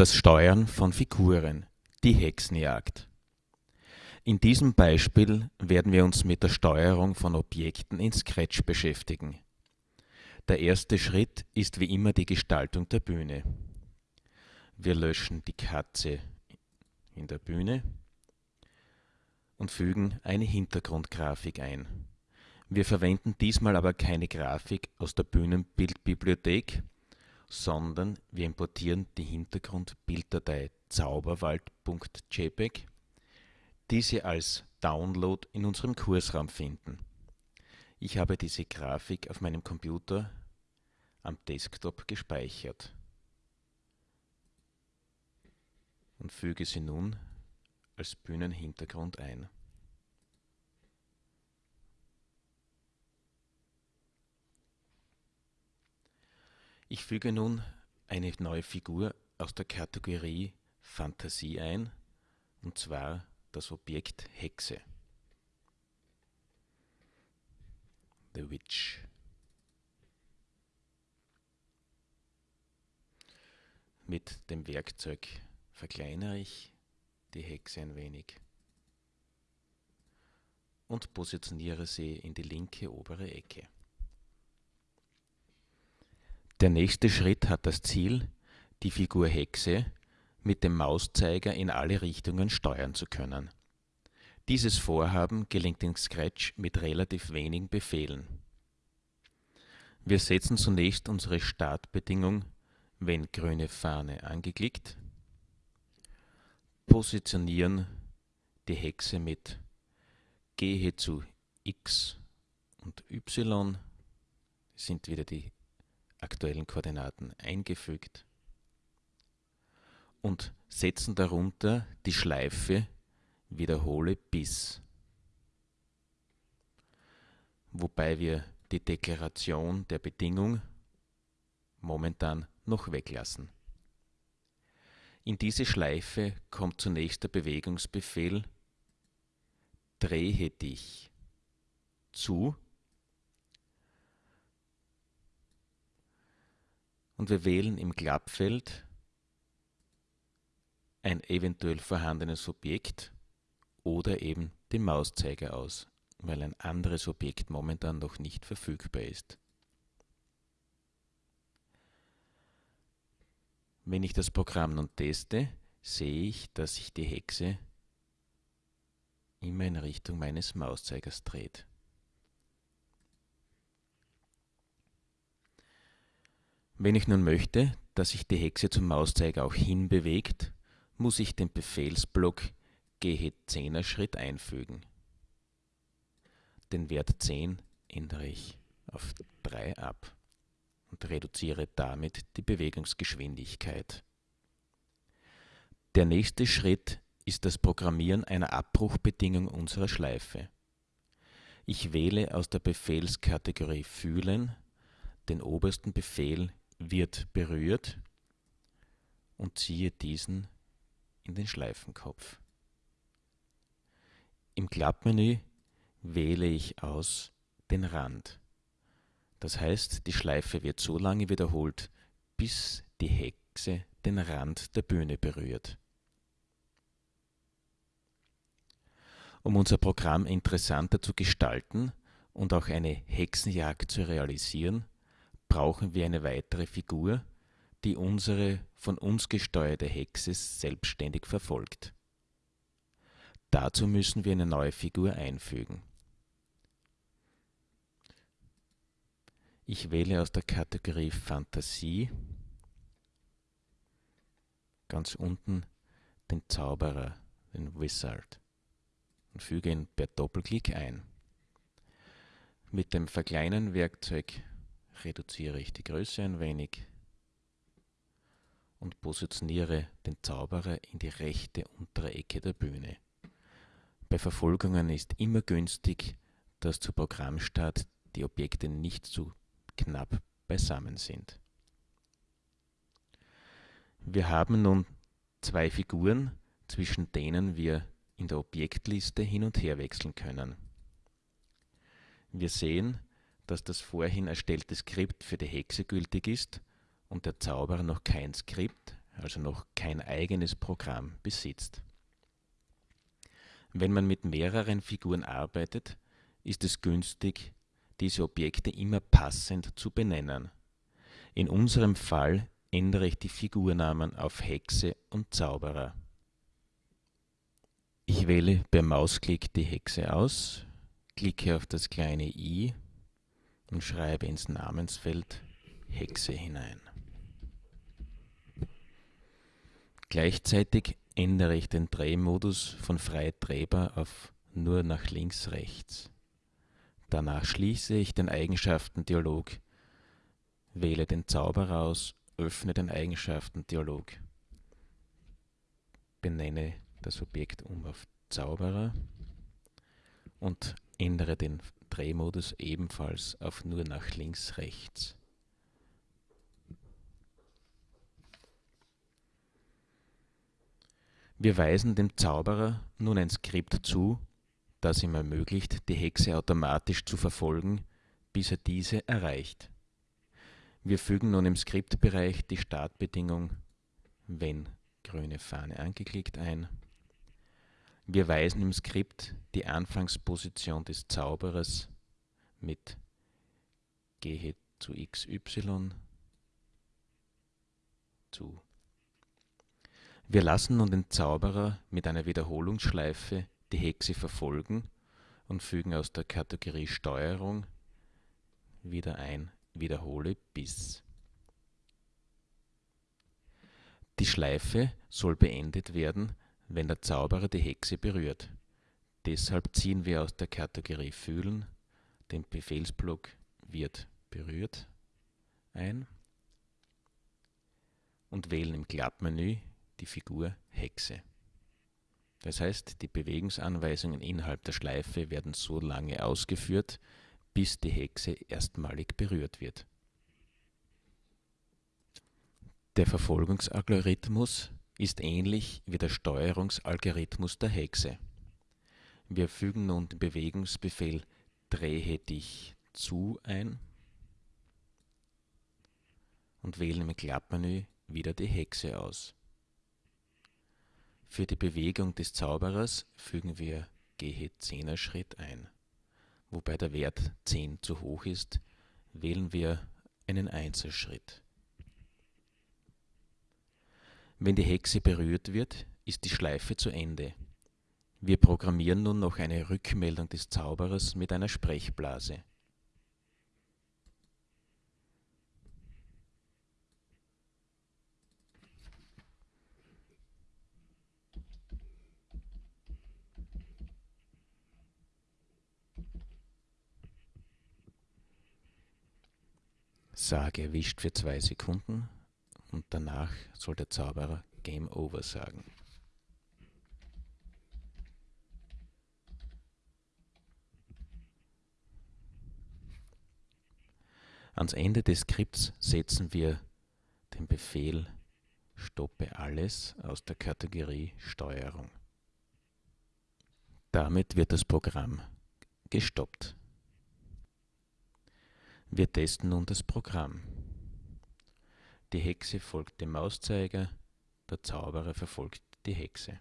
Das Steuern von Figuren, die Hexenjagd. In diesem Beispiel werden wir uns mit der Steuerung von Objekten in Scratch beschäftigen. Der erste Schritt ist wie immer die Gestaltung der Bühne. Wir löschen die Katze in der Bühne und fügen eine Hintergrundgrafik ein. Wir verwenden diesmal aber keine Grafik aus der Bühnenbildbibliothek, sondern wir importieren die Hintergrundbilddatei zauberwald.jpg, die Sie als Download in unserem Kursraum finden. Ich habe diese Grafik auf meinem Computer am Desktop gespeichert und füge sie nun als Bühnenhintergrund ein. Ich füge nun eine neue Figur aus der Kategorie Fantasie ein, und zwar das Objekt Hexe. The Witch. Mit dem Werkzeug verkleinere ich die Hexe ein wenig und positioniere sie in die linke obere Ecke. Der nächste Schritt hat das Ziel, die Figur Hexe mit dem Mauszeiger in alle Richtungen steuern zu können. Dieses Vorhaben gelingt in Scratch mit relativ wenigen Befehlen. Wir setzen zunächst unsere Startbedingung wenn grüne Fahne angeklickt, positionieren die Hexe mit gehe zu x und y, sind wieder die aktuellen Koordinaten eingefügt und setzen darunter die Schleife wiederhole bis, wobei wir die Deklaration der Bedingung momentan noch weglassen. In diese Schleife kommt zunächst der Bewegungsbefehl Drehe dich zu und wir wählen im Klappfeld ein eventuell vorhandenes Objekt oder eben den Mauszeiger aus, weil ein anderes Objekt momentan noch nicht verfügbar ist. Wenn ich das Programm nun teste, sehe ich, dass sich die Hexe immer in Richtung meines Mauszeigers dreht. Wenn ich nun möchte, dass sich die Hexe zum Mauszeiger auch hinbewegt, muss ich den Befehlsblock gehe 10er Schritt einfügen. Den Wert 10 ändere ich auf 3 ab und reduziere damit die Bewegungsgeschwindigkeit. Der nächste Schritt ist das Programmieren einer Abbruchbedingung unserer Schleife. Ich wähle aus der Befehlskategorie Fühlen den obersten Befehl wird berührt und ziehe diesen in den Schleifenkopf. Im Klappmenü wähle ich aus den Rand. Das heißt, die Schleife wird so lange wiederholt, bis die Hexe den Rand der Bühne berührt. Um unser Programm interessanter zu gestalten und auch eine Hexenjagd zu realisieren, brauchen wir eine weitere Figur, die unsere von uns gesteuerte Hexe selbstständig verfolgt. Dazu müssen wir eine neue Figur einfügen. Ich wähle aus der Kategorie Fantasie ganz unten den Zauberer, den Wizard und füge ihn per Doppelklick ein. Mit dem Verkleinern Werkzeug reduziere ich die Größe ein wenig und positioniere den Zauberer in die rechte untere Ecke der Bühne. Bei Verfolgungen ist immer günstig, dass zu Programmstart die Objekte nicht zu knapp beisammen sind. Wir haben nun zwei Figuren, zwischen denen wir in der Objektliste hin und her wechseln können. Wir sehen, dass das vorhin erstellte Skript für die Hexe gültig ist und der Zauberer noch kein Skript, also noch kein eigenes Programm besitzt. Wenn man mit mehreren Figuren arbeitet, ist es günstig, diese Objekte immer passend zu benennen. In unserem Fall ändere ich die Figurnamen auf Hexe und Zauberer. Ich wähle per Mausklick die Hexe aus, klicke auf das kleine i und schreibe ins Namensfeld Hexe hinein. Gleichzeitig ändere ich den Drehmodus von frei drehbar auf nur nach links rechts. Danach schließe ich den Eigenschaften-Dialog, wähle den Zauberer aus, öffne den Eigenschaften-Dialog, benenne das Objekt um auf Zauberer und ändere den Drehmodus ebenfalls auf nur nach links rechts. Wir weisen dem Zauberer nun ein Skript zu, das ihm ermöglicht, die Hexe automatisch zu verfolgen, bis er diese erreicht. Wir fügen nun im Skriptbereich die Startbedingung wenn grüne Fahne angeklickt ein. Wir weisen im Skript die Anfangsposition des Zauberers mit gehe zu XY zu wir lassen nun den Zauberer mit einer Wiederholungsschleife die Hexe verfolgen und fügen aus der Kategorie Steuerung wieder ein Wiederhole bis. Die Schleife soll beendet werden, wenn der Zauberer die Hexe berührt. Deshalb ziehen wir aus der Kategorie Fühlen den Befehlsblock wird berührt ein und wählen im Klappmenü die Figur Hexe. Das heißt, die Bewegungsanweisungen innerhalb der Schleife werden so lange ausgeführt, bis die Hexe erstmalig berührt wird. Der Verfolgungsalgorithmus ist ähnlich wie der Steuerungsalgorithmus der Hexe. Wir fügen nun den Bewegungsbefehl Drehe dich zu ein und wählen im Klappmenü wieder die Hexe aus. Für die Bewegung des Zauberers fügen wir Gehe Zehner-Schritt ein. Wobei der Wert 10 zu hoch ist, wählen wir einen Einzelschritt. Wenn die Hexe berührt wird, ist die Schleife zu Ende. Wir programmieren nun noch eine Rückmeldung des Zauberers mit einer Sprechblase. Sage erwischt für zwei Sekunden und danach soll der Zauberer Game Over sagen. Ans Ende des Skripts setzen wir den Befehl Stoppe alles aus der Kategorie Steuerung. Damit wird das Programm gestoppt. Wir testen nun das Programm. Die Hexe folgt dem Mauszeiger, der Zauberer verfolgt die Hexe.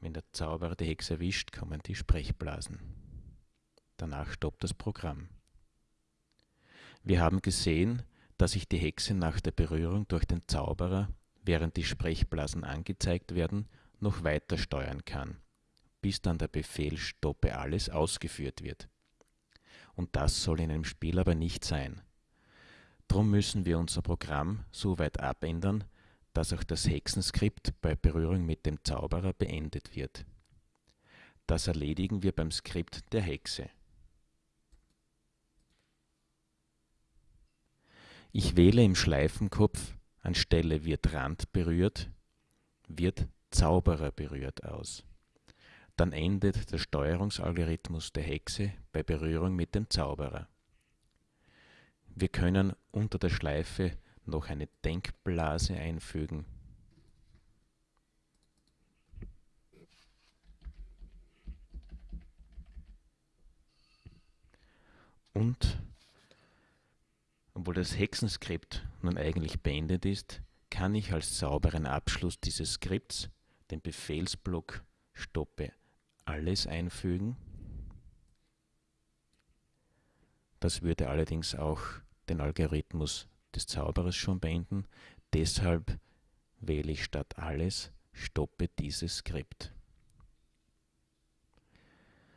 Wenn der Zauberer die Hexe erwischt, kommen die Sprechblasen. Danach stoppt das Programm. Wir haben gesehen, dass ich die Hexe nach der Berührung durch den Zauberer, während die Sprechblasen angezeigt werden, noch weiter steuern kann, bis dann der Befehl Stoppe alles ausgeführt wird und das soll in einem Spiel aber nicht sein. Drum müssen wir unser Programm so weit abändern, dass auch das Hexenskript bei Berührung mit dem Zauberer beendet wird. Das erledigen wir beim Skript der Hexe. Ich wähle im Schleifenkopf anstelle wird Rand berührt, wird Zauberer berührt aus. Dann endet der Steuerungsalgorithmus der Hexe bei Berührung mit dem Zauberer. Wir können unter der Schleife noch eine Denkblase einfügen. Und Obwohl das Hexenskript nun eigentlich beendet ist, kann ich als sauberen Abschluss dieses Skripts den Befehlsblock stoppe alles einfügen. Das würde allerdings auch den Algorithmus des Zauberers schon beenden. Deshalb wähle ich statt alles stoppe dieses Skript.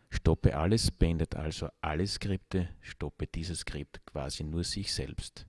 Stoppe alles beendet also alle Skripte, stoppe dieses Skript quasi nur sich selbst.